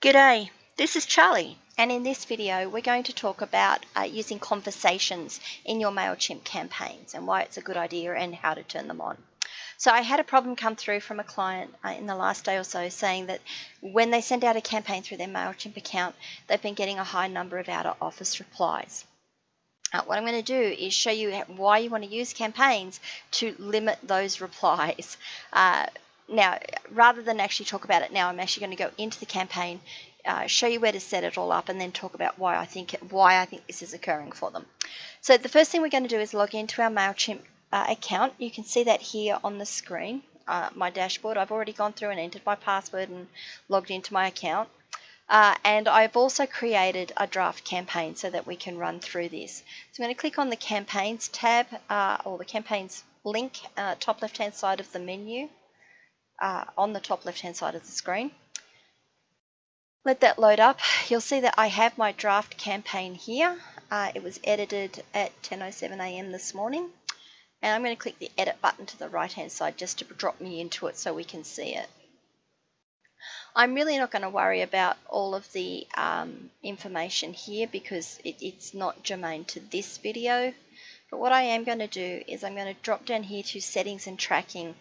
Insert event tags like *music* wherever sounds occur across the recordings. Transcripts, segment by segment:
G'day, this is Charlie and in this video we're going to talk about uh, using conversations in your MailChimp campaigns and why it's a good idea and how to turn them on. So I had a problem come through from a client uh, in the last day or so saying that when they send out a campaign through their MailChimp account, they've been getting a high number of out of office replies. Uh, what I'm going to do is show you why you want to use campaigns to limit those replies. Now, rather than actually talk about it now, I'm actually going to go into the campaign, uh, show you where to set it all up, and then talk about why I think why I think this is occurring for them. So the first thing we're going to do is log into our Mailchimp uh, account. You can see that here on the screen, uh, my dashboard. I've already gone through and entered my password and logged into my account. Uh, and I've also created a draft campaign so that we can run through this. So I'm going to click on the campaigns tab uh, or the campaigns link, uh, top left hand side of the menu uh, on the top left hand side of the screen. Let that load up. You'll see that I have my draft campaign here. Uh, it was edited at 10.07am this morning. And I'm going to click the edit button to the right hand side just to drop me into it so we can see it. I'm really not going to worry about all of the um, information here because it, it's not germane to this video. But what I am going to do is I'm going to drop down here to settings and tracking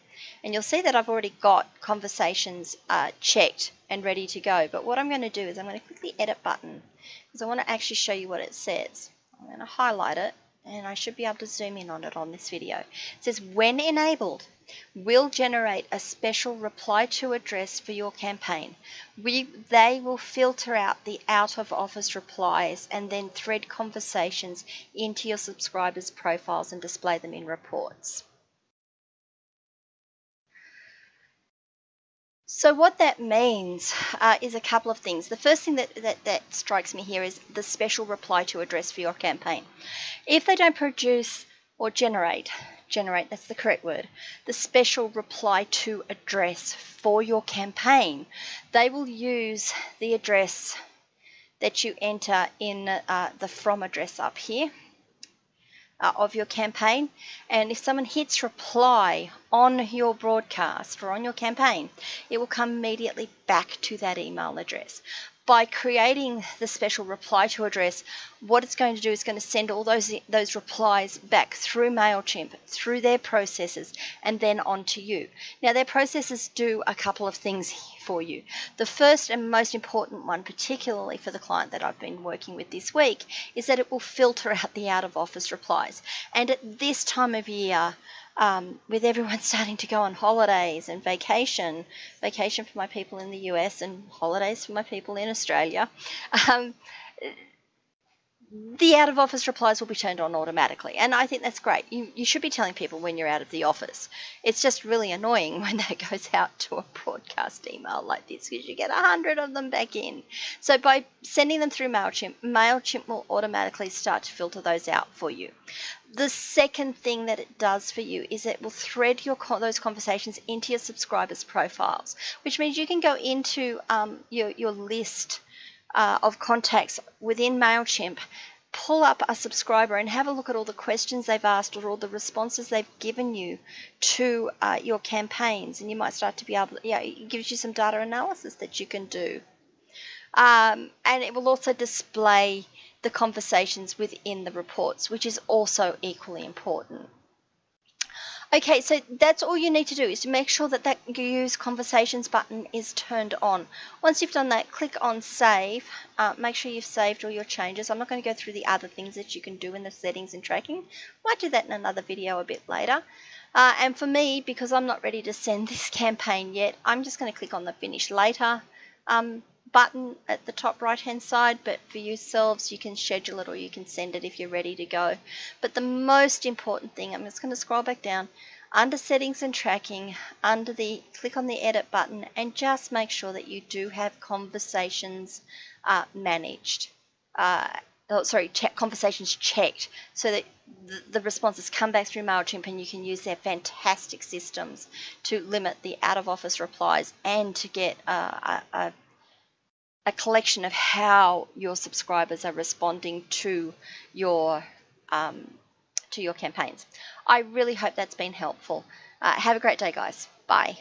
and you'll see that I've already got conversations uh, checked and ready to go. But what I'm going to do is I'm going to click the edit button because I want to actually show you what it says. I'm going to highlight it and I should be able to zoom in on it on this video. It says when enabled, will generate a special reply to address for your campaign. We, they will filter out the out of office replies and then thread conversations into your subscribers' profiles and display them in reports. So what that means uh, is a couple of things. The first thing that, that, that strikes me here is the special reply to address for your campaign. If they don't produce or generate, generate, that's the correct word, the special reply to address for your campaign, they will use the address that you enter in uh, the from address up here uh, of your campaign. And if someone hits reply on your broadcast or on your campaign, it will come immediately back to that email address by creating the special reply to address, what it's going to do is going to send all those those replies back through Mailchimp, through their processes, and then on to you. Now their processes do a couple of things for you. The first and most important one, particularly for the client that I've been working with this week, is that it will filter out the out of office replies. And at this time of year, um, with everyone *laughs* starting to go on holidays and vacation, vacation for my people in the US and holidays for my people in Australia, um, the out of office replies will be turned on automatically. And I think that's great. You, you should be telling people when you're out of the office. It's just really annoying *laughs* when that goes out to a broadcast email like this because you get a hundred of them back in. So by sending them through MailChimp, MailChimp will automatically start to filter those out for you. The second thing that it does for you is it will thread your those conversations into your subscribers' profiles, which means you can go into um, your, your list uh, of contacts within MailChimp, pull up a subscriber and have a look at all the questions they've asked or all the responses they've given you to uh, your campaigns. And you might start to be able yeah, it gives you some data analysis that you can do. Um, and it will also display the conversations within the reports, which is also equally important. Okay, so that's all you need to do is to make sure that that use conversations button is turned on. Once you've done that, click on save. Uh, make sure you've saved all your changes. I'm not going to go through the other things that you can do in the settings and tracking. Might do that in another video a bit later. Uh, and for me, because I'm not ready to send *laughs* this campaign yet, I'm just going to click on the finish later um, button at the top right hand side but for yourselves you can schedule it or you can send it if you're ready to go. But the most important thing I'm just going to scroll back down under settings and tracking under the click on the edit button and just make sure that you do have conversations uh, managed uh, oh, sorry check conversations checked so that the, responses come back through MailChimp and you can use their fantastic systems to limit the out of office replies and to get uh, a, a a collection of how your subscribers are responding to your um, to your campaigns. I really hope that's been helpful. Uh, have a great day, guys. Bye.